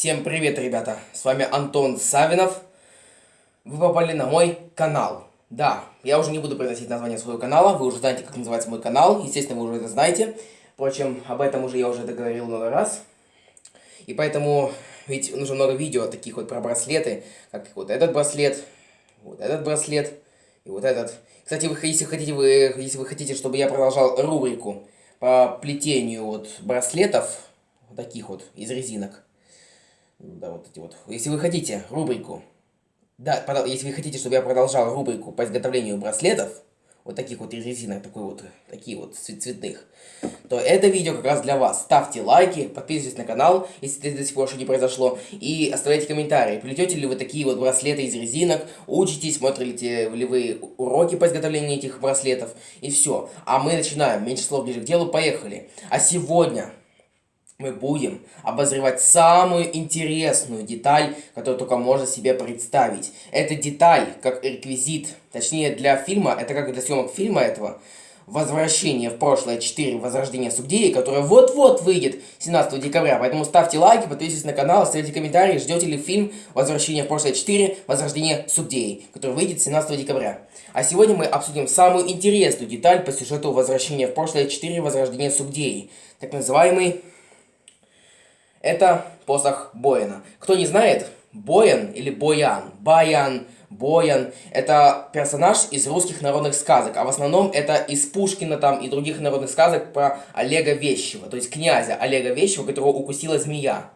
Всем привет, ребята! С вами Антон Савинов. Вы попали на мой канал. Да, я уже не буду произносить название своего канала, вы уже знаете, как называется мой канал, естественно, вы уже это знаете. Впрочем, об этом уже я уже договорил много раз. И поэтому, ведь нужно много видео таких вот про браслеты, как вот этот браслет, вот этот браслет и вот этот. Кстати, вы, если, хотите, вы, если вы хотите, чтобы я продолжал рубрику по плетению вот браслетов, вот таких вот, из резинок, да, вот эти вот. Если вы хотите рубрику, да, если вы хотите, чтобы я продолжал рубрику по изготовлению браслетов, вот таких вот из резинок, такой вот, такие вот цветных, то это видео как раз для вас. Ставьте лайки, подписывайтесь на канал, если это до сих пор еще не произошло, и оставляйте комментарии, плетете ли вы такие вот браслеты из резинок, учитесь, смотрите ли вы уроки по изготовлению этих браслетов, и все. А мы начинаем, меньше слов ближе к делу, поехали. А сегодня мы будем обозревать самую интересную деталь, которую только можно себе представить. Эта деталь, как реквизит, точнее для фильма, это как для съемок фильма этого, «Возвращение в прошлое 4. Возрождение Сугдеи», которое вот-вот выйдет 17 декабря. Поэтому ставьте лайки, подписывайтесь на канал, оставляйте комментарии, ждете ли фильм «Возвращение в прошлое 4. Возрождение Сугдеи», который выйдет 17 декабря. А сегодня мы обсудим самую интересную деталь по сюжету «Возвращение в прошлое 4. Возрождение Сугдеи», так называемый это посох Бояна. Кто не знает, Боян или Боян, Баян, Боян, это персонаж из русских народных сказок, а в основном это из Пушкина там и других народных сказок про Олега Вещего, то есть князя Олега Вещего, которого укусила змея.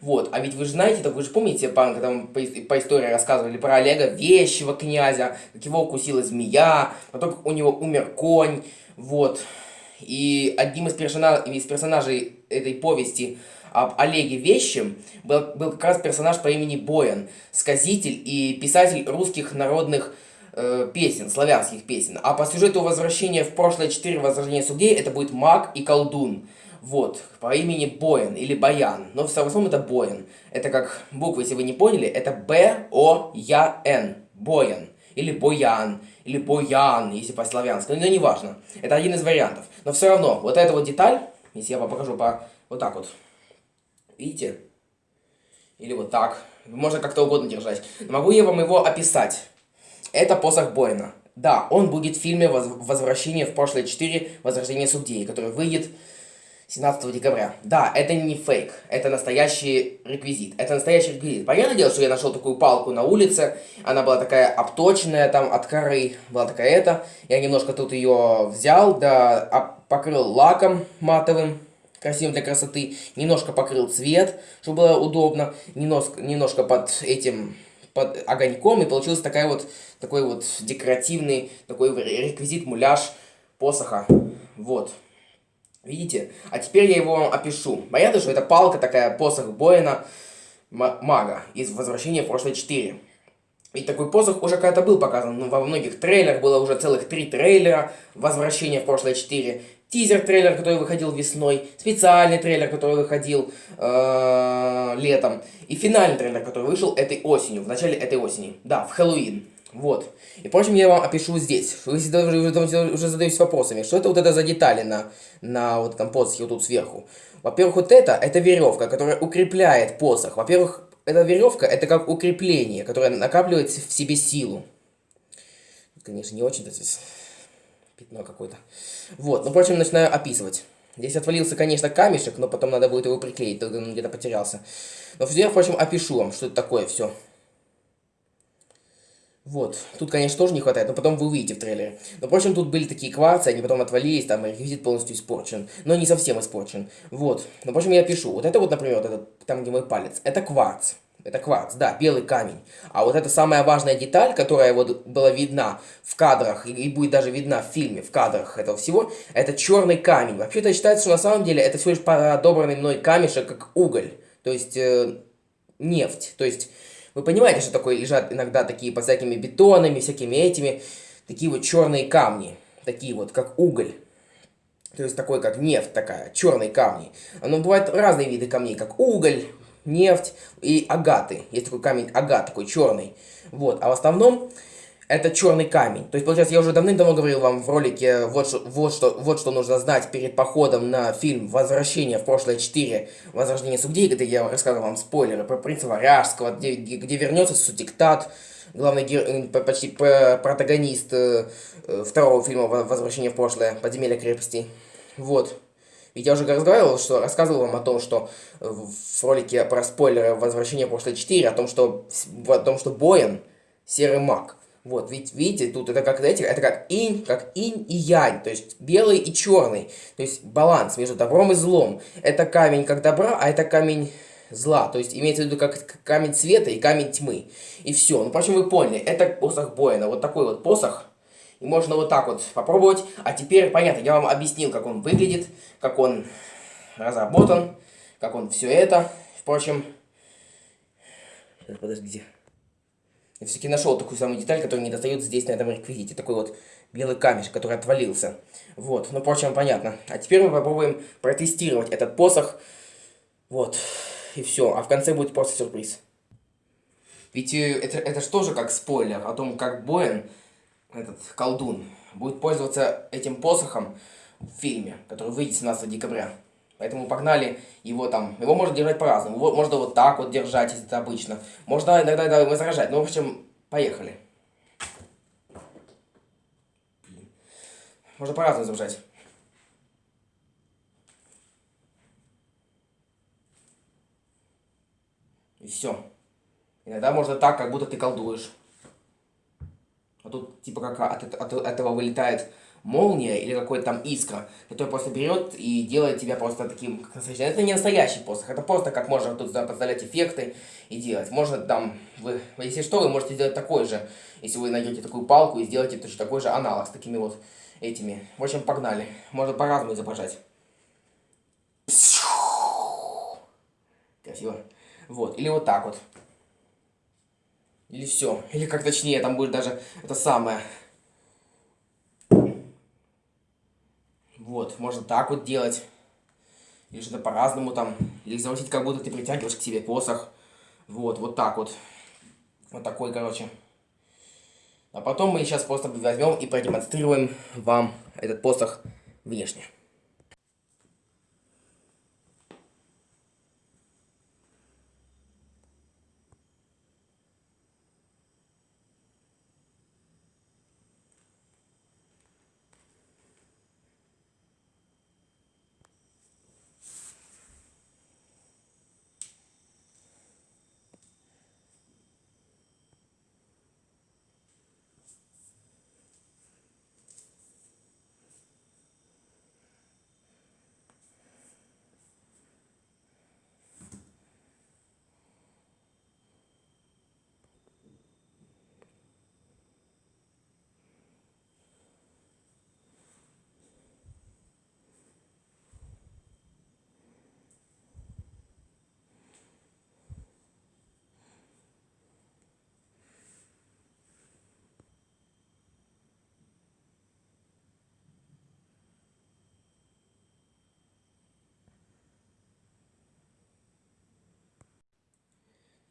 Вот, а ведь вы же знаете, так вы же помните, когда мы по, по истории рассказывали про Олега Вещего князя, как его укусила змея, потом у него умер конь, вот. И одним из, персонаж, из персонажей этой повести об Олеге Вещем был, был как раз персонаж по имени Боян, сказитель и писатель русских народных э, песен, славянских песен. А по сюжету возвращения в прошлое 4 возрождения судей это будет маг и колдун. Вот, по имени Боян или Баян, но в основном это Боян. Это как буквы, если вы не поняли, это Б-О-Я-Н, Боян. Или Боян, или Боян, если по-славянски, но не важно. Это один из вариантов. Но все равно, вот эта вот деталь, если я вам покажу по вот так вот, Видите? Или вот так. Можно как-то угодно держать. могу я вам его описать. Это посох Бойна. Да, он будет в фильме «Возвращение в прошлое 4. Возрождение Субдеи», который выйдет 17 декабря. Да, это не фейк, это настоящий реквизит. Это настоящий реквизит. Понятное дело, что я нашел такую палку на улице, она была такая обточенная там от коры, была такая эта. Я немножко тут ее взял, да, покрыл лаком матовым, красивым для красоты, немножко покрыл цвет, чтобы было удобно, немножко, немножко под этим под огоньком, и получился такая вот, такой вот декоративный, такой реквизит, муляж посоха. Вот. Видите? А теперь я его опишу. Понятно, что это палка такая, посох Боина мага из «Возвращения в прошлое 4». И такой посох уже когда-то был показан, ну, во многих трейлерах, было уже целых три трейлера «Возвращение в прошлое 4» тизер-трейлер, который выходил весной, специальный трейлер, который выходил э, летом, и финальный трейлер, который вышел этой осенью, в начале этой осени. Да, в Хэллоуин. Вот. И, впрочем, я вам опишу здесь. Вы уже, уже задаетесь вопросами, что это вот это за детали на, на вот этом посохе вот тут сверху. Во-первых, вот это, это веревка, которая укрепляет посох. Во-первых, эта веревка, это как укрепление, которое накапливает в себе силу. Конечно, не очень-то здесь пятно какое-то. Вот, ну, впрочем, начинаю описывать. Здесь отвалился, конечно, камешек, но потом надо будет его приклеить, тогда он где-то потерялся. Но я, впрочем, опишу вам, что это такое все. Вот, тут, конечно, тоже не хватает, но потом вы увидите в трейлере. Но, впрочем, тут были такие кварцы, они потом отвалились, там реквизит полностью испорчен. Но не совсем испорчен. Вот, но, впрочем, я пишу. Вот это вот, например, вот этот, там, где мой палец, это кварц. Это кварц, да, белый камень. А вот это самая важная деталь, которая вот была видна в кадрах, и, будет даже видна в фильме, в кадрах этого всего, это черный камень. Вообще-то считается, что на самом деле это всего лишь подобранный мной камешек, как уголь. То есть, э, нефть. То есть, вы понимаете, что такое лежат иногда такие под всякими бетонами, всякими этими, такие вот черные камни. Такие вот, как уголь. То есть, такой, как нефть такая, черные камни. Но бывают разные виды камней, как уголь, нефть и агаты. Есть такой камень агат, такой черный. Вот. А в основном это черный камень. То есть, получается, я уже давным-давно говорил вам в ролике, вот что, вот, что, вот что нужно знать перед походом на фильм «Возвращение в прошлое 4. Возрождение судей», где я рассказывал вам спойлеры про принца Варяжского, где, где вернется Сутиктат, главный гер... почти протагонист э, э, второго фильма «Возвращение в прошлое. Подземелье крепости». Вот. Ведь я уже разговаривал, что рассказывал вам о том, что в ролике про спойлеры «Возвращение в прошлое 4», о том, что, о том, что Боин — серый маг. Вот, ведь видите, тут это как, знаете, это как инь, как инь и янь, то есть белый и черный, то есть баланс между добром и злом. Это камень как добра, а это камень зла, то есть имеется в виду как камень света и камень тьмы. И все, ну, впрочем, вы поняли, это посох Боина, вот такой вот посох, и можно вот так вот попробовать. А теперь, понятно, я вам объяснил, как он выглядит, как он разработан, как он все это. Впрочем, подождите. Я все-таки нашел такую самую деталь, которая не достает здесь, на этом реквизите. Такой вот белый камешек, который отвалился. Вот, ну, впрочем, понятно. А теперь мы попробуем протестировать этот посох. Вот, и все. А в конце будет просто сюрприз. Ведь э, это, это же тоже как спойлер о том, как Боин, этот колдун, будет пользоваться этим посохом в фильме, который выйдет 17 декабря. Поэтому погнали его там. Его можно держать по-разному. Можно вот так вот держать, если это обычно. Можно иногда да, возражать. Ну, в общем, поехали. Можно по-разному изображать. И все. Иногда можно так, как будто ты колдуешь. А тут типа как от, от, от этого вылетает молния или какой-то там искра, который просто берет и делает тебя просто таким, как настоящий. Это не настоящий посох, это просто как можно тут подставлять эффекты и делать. Можно там, вы, если что, вы можете сделать такой же, если вы найдете такую палку и сделаете точно такой же аналог с такими вот этими. В общем, погнали. Можно по-разному изображать. Красиво. Вот, или вот так вот. Или все. Или как точнее, там будет даже это самое Вот, можно так вот делать. Или что-то по-разному там. Или изобразить, как будто ты притягиваешь к себе посох. Вот, вот так вот. Вот такой, короче. А потом мы сейчас просто возьмем и продемонстрируем вам этот посох внешне.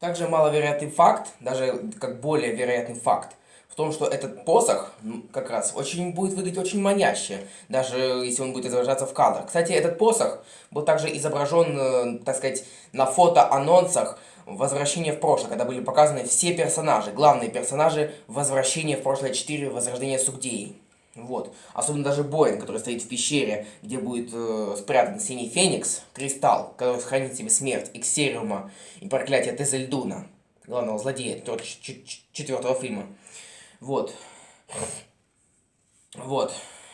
Также маловероятный факт, даже как более вероятный факт, в том, что этот посох как раз очень будет выглядеть очень маняще, даже если он будет изображаться в кадрах. Кстати, этот посох был также изображен, э, так сказать, на фото-анонсах «Возвращение в прошлое», когда были показаны все персонажи, главные персонажи «Возвращение в прошлое 4. Возрождение Сугдеи». Вот. Особенно даже Боин, который стоит в пещере, где будет э, спрятан синий феникс, кристалл, который сохранит себе смерть Иксериума и проклятие Тезельдуна, главного злодея четвертого фильма. Вот. Вот.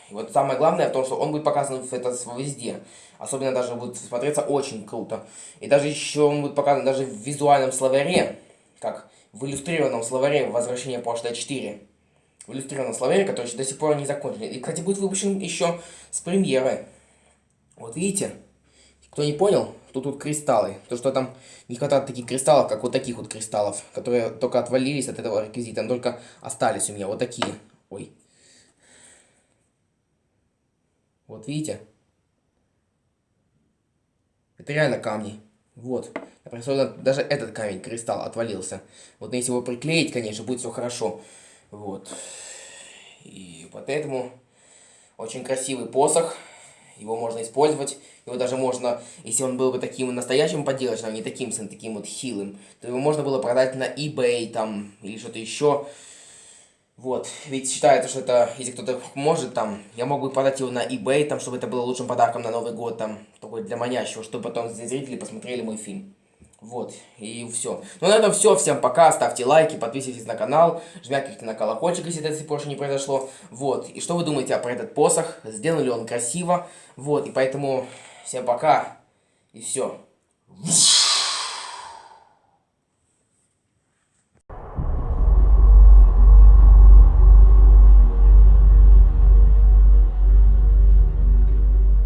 И вот самое главное в том, что он будет показан в это везде. Особенно даже будет смотреться очень круто. И даже еще он будет показан даже в визуальном словаре, как в иллюстрированном словаре «Возвращение прошлое 4» в иллюстрированном словаре, который до сих пор не закончен. И, кстати, будет выпущен еще с премьеры. Вот видите? Кто не понял, тут кристаллы. То, что там не хватает таких кристаллов, как вот таких вот кристаллов, которые только отвалились от этого реквизита, но только остались у меня вот такие. Ой. Вот видите? Это реально камни. Вот. Например, даже этот камень, кристалл, отвалился. Вот если его приклеить, конечно, будет все хорошо. Вот. И поэтому очень красивый посох. Его можно использовать. Его даже можно, если он был бы таким настоящим поделочным, а не таким, таким вот хилым, то его можно было продать на eBay там или что-то еще. Вот, ведь считается, что это, если кто-то может, там, я мог бы продать его на eBay, там, чтобы это было лучшим подарком на Новый год, там, такой для манящего, чтобы потом зрители посмотрели мой фильм. Вот, и все. Ну, на этом все. Всем пока. Ставьте лайки, подписывайтесь на канал, жмякайте на колокольчик, если это до сих пор еще не произошло. Вот, и что вы думаете про этот посох? Сделан ли он красиво? Вот, и поэтому всем пока. И все.